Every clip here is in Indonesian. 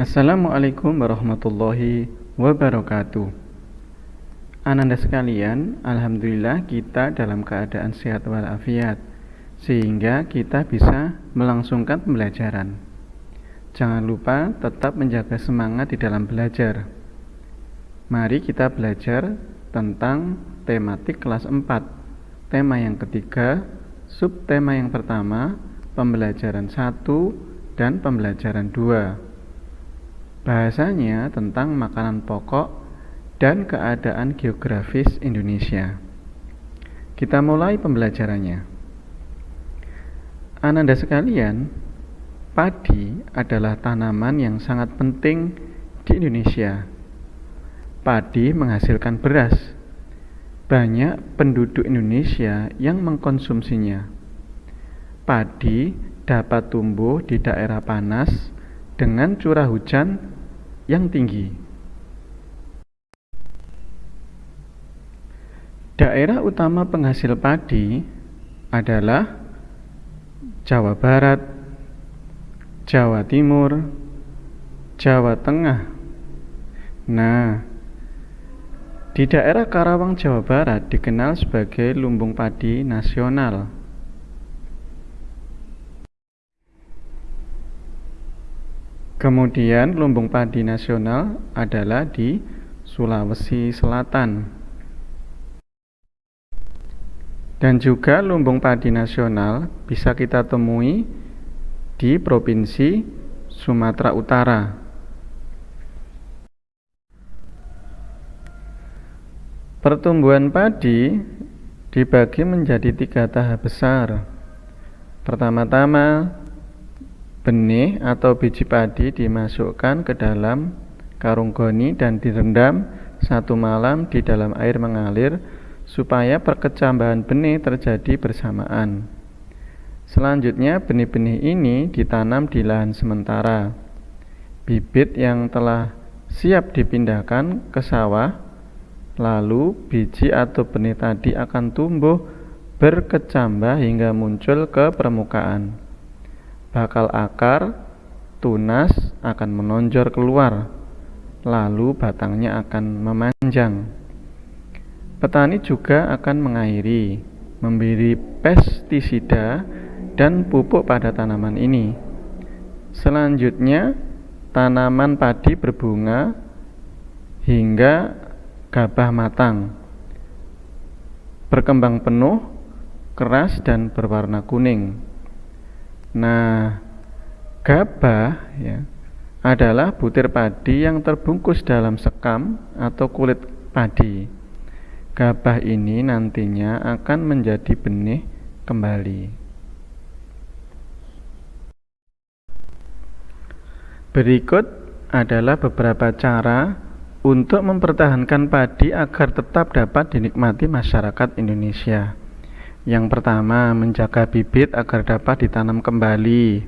Assalamualaikum warahmatullahi wabarakatuh. Ananda sekalian, Alhamdulillah kita dalam keadaan sehat walafiat Sehingga kita bisa melangsungkan pembelajaran. Jangan lupa tetap menjaga semangat di dalam belajar. Mari kita belajar tentang tematik kelas 4 Tema yang ketiga, subtema yang pertama, pembelajaran 1 dan pembelajaran 2 Bahasanya tentang makanan pokok dan keadaan geografis Indonesia. Kita mulai pembelajarannya. Ananda sekalian, padi adalah tanaman yang sangat penting di Indonesia. Padi menghasilkan beras. Banyak penduduk Indonesia yang mengkonsumsinya. Padi dapat tumbuh di daerah panas dengan curah hujan yang tinggi. Daerah utama penghasil padi adalah Jawa Barat, Jawa Timur, Jawa Tengah. Nah, di daerah Karawang, Jawa Barat dikenal sebagai lumbung padi nasional. Kemudian lumbung padi nasional adalah di Sulawesi Selatan. Dan juga lumbung padi nasional bisa kita temui di Provinsi Sumatera Utara. Pertumbuhan padi dibagi menjadi tiga tahap besar. Pertama-tama Benih atau biji padi dimasukkan ke dalam karung goni dan direndam satu malam di dalam air mengalir supaya perkecambahan benih terjadi bersamaan. Selanjutnya benih-benih ini ditanam di lahan sementara. Bibit yang telah siap dipindahkan ke sawah, lalu biji atau benih tadi akan tumbuh berkecambah hingga muncul ke permukaan bakal akar tunas akan menonjol keluar, lalu batangnya akan memanjang. Petani juga akan mengairi, memberi pestisida dan pupuk pada tanaman ini. Selanjutnya, tanaman padi berbunga hingga gabah matang. Berkembang penuh, keras dan berwarna kuning. Nah, gabah ya adalah butir padi yang terbungkus dalam sekam atau kulit padi. Gabah ini nantinya akan menjadi benih kembali. Berikut adalah beberapa cara untuk mempertahankan padi agar tetap dapat dinikmati masyarakat Indonesia. Yang pertama, menjaga bibit agar dapat ditanam kembali.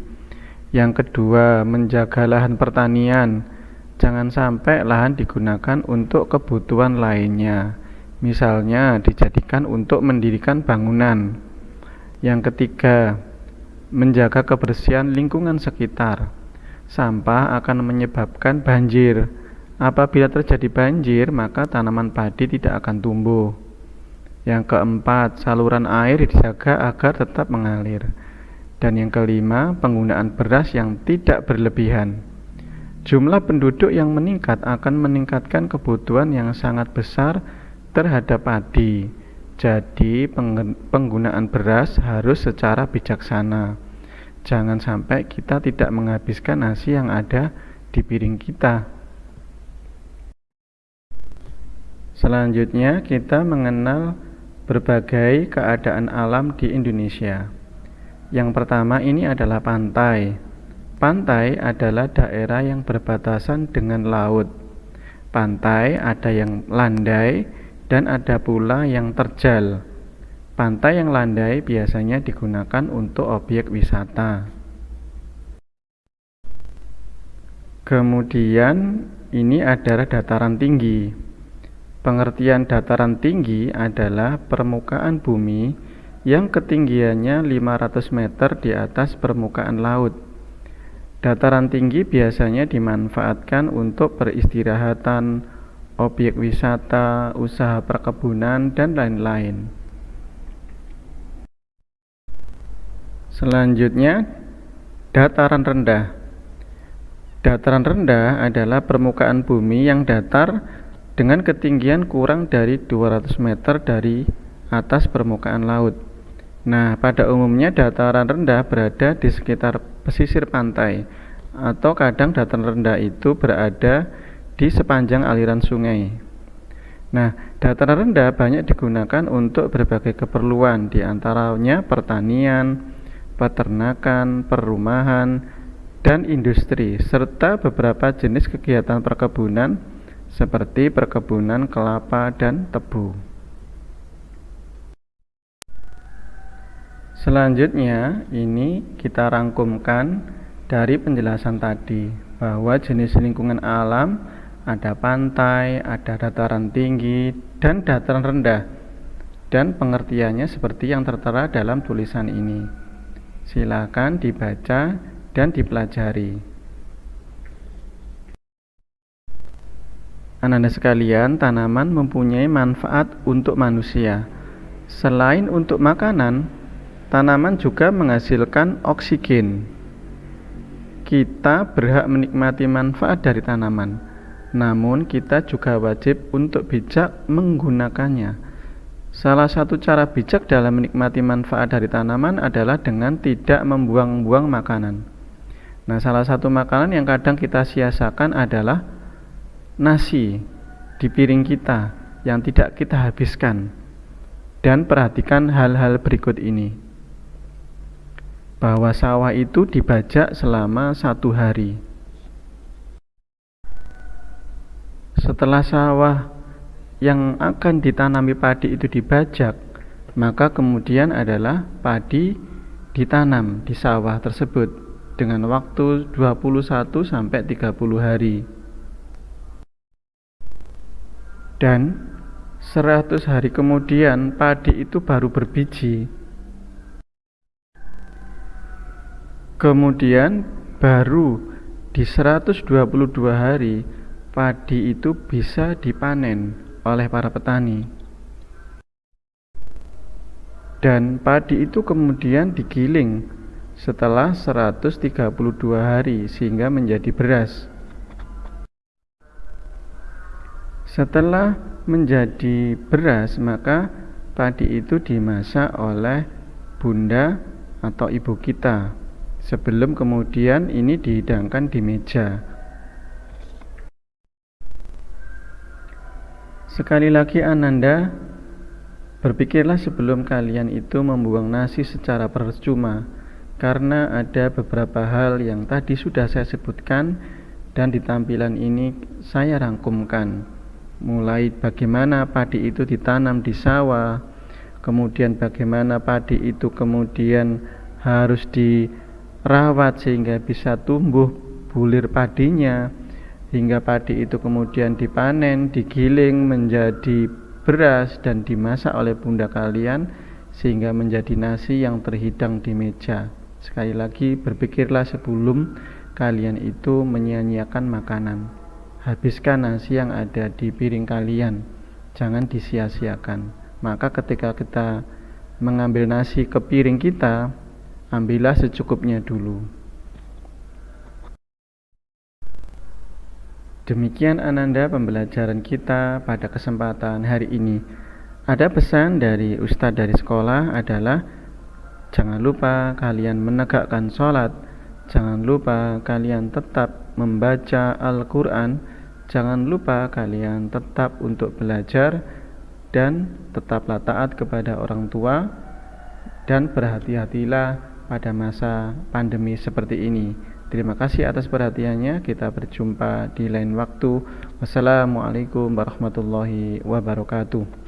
Yang kedua, menjaga lahan pertanian. Jangan sampai lahan digunakan untuk kebutuhan lainnya. Misalnya, dijadikan untuk mendirikan bangunan. Yang ketiga, menjaga kebersihan lingkungan sekitar. Sampah akan menyebabkan banjir. Apabila terjadi banjir, maka tanaman padi tidak akan tumbuh. Yang keempat, saluran air dijaga agar tetap mengalir. Dan yang kelima, penggunaan beras yang tidak berlebihan. Jumlah penduduk yang meningkat akan meningkatkan kebutuhan yang sangat besar terhadap padi. Jadi, penggunaan beras harus secara bijaksana. Jangan sampai kita tidak menghabiskan nasi yang ada di piring kita. Selanjutnya, kita mengenal berbagai keadaan alam di Indonesia. Yang pertama ini adalah pantai. Pantai adalah daerah yang berbatasan dengan laut. Pantai ada yang landai dan ada pula yang terjal. Pantai yang landai biasanya digunakan untuk objek wisata. Kemudian ini adalah dataran tinggi. Pengertian dataran tinggi adalah permukaan bumi yang ketinggiannya 500 meter di atas permukaan laut. Dataran tinggi biasanya dimanfaatkan untuk peristirahatan, objek wisata, usaha perkebunan, dan lain-lain. Selanjutnya, dataran rendah. Dataran rendah adalah permukaan bumi yang datar dengan ketinggian kurang dari 200 meter dari atas permukaan laut. Nah, pada umumnya dataran rendah berada di sekitar pesisir pantai atau kadang dataran rendah itu berada di sepanjang aliran sungai. Nah, dataran rendah banyak digunakan untuk berbagai keperluan, di antaranya pertanian, peternakan, perumahan, dan industri, serta beberapa jenis kegiatan perkebunan seperti perkebunan kelapa dan tebu. Selanjutnya, ini kita rangkumkan dari penjelasan tadi bahwa jenis lingkungan alam ada pantai, ada dataran tinggi, dan dataran rendah. Dan pengertiannya seperti yang tertera dalam tulisan ini. Silakan dibaca dan dipelajari. Ananda sekalian, tanaman mempunyai manfaat untuk manusia. Selain untuk makanan, Tanaman juga menghasilkan oksigen. Kita berhak menikmati manfaat dari tanaman, namun kita juga wajib untuk bijak menggunakannya. Salah satu cara bijak dalam menikmati manfaat dari tanaman adalah dengan tidak membuang-buang makanan. Nah, salah satu makanan yang kadang kita sia-siakan adalah nasi di piring kita yang tidak kita habiskan. Dan perhatikan hal-hal berikut ini bahwa sawah itu dibajak selama satu hari. Setelah sawah yang akan ditanami padi itu dibajak, maka kemudian adalah padi ditanam di sawah tersebut dengan waktu 21 sampai 30 hari. Dan 100 hari kemudian padi itu baru berbiji Kemudian baru di 122 hari padi itu bisa dipanen oleh para petani. Dan padi itu kemudian digiling setelah 132 hari sehingga menjadi beras. Setelah menjadi beras, maka padi itu dimasak oleh bunda atau ibu kita sebelum kemudian ini dihidangkan di meja. Sekali lagi Ananda, berpikirlah sebelum kalian itu membuang nasi secara percuma, karena ada beberapa hal yang tadi sudah saya sebutkan dan di tampilan ini saya rangkumkan. Mulai bagaimana padi itu ditanam di sawah, kemudian bagaimana padi itu kemudian harus di rawat sehingga bisa tumbuh bulir padinya hingga padi itu kemudian dipanen, digiling menjadi beras dan dimasak oleh bunda kalian sehingga menjadi nasi yang terhidang di meja. Sekali lagi berpikirlah sebelum kalian itu menyia-nyiakan makanan. Habiskan nasi yang ada di piring kalian. Jangan disia-siakan. Maka ketika kita mengambil nasi ke piring kita, ambillah secukupnya dulu. Demikian Ananda pembelajaran kita pada kesempatan hari ini. Ada pesan dari Ustadz dari sekolah adalah Jangan lupa kalian menegakkan sholat Jangan lupa kalian tetap membaca Al-Quran Jangan lupa kalian tetap untuk belajar Dan tetaplah taat kepada orang tua Dan berhati-hatilah pada masa pandemi seperti ini. Terima kasih atas perhatiannya. Kita berjumpa di lain waktu. Wassalamualaikum warahmatullahi wabarakatuh.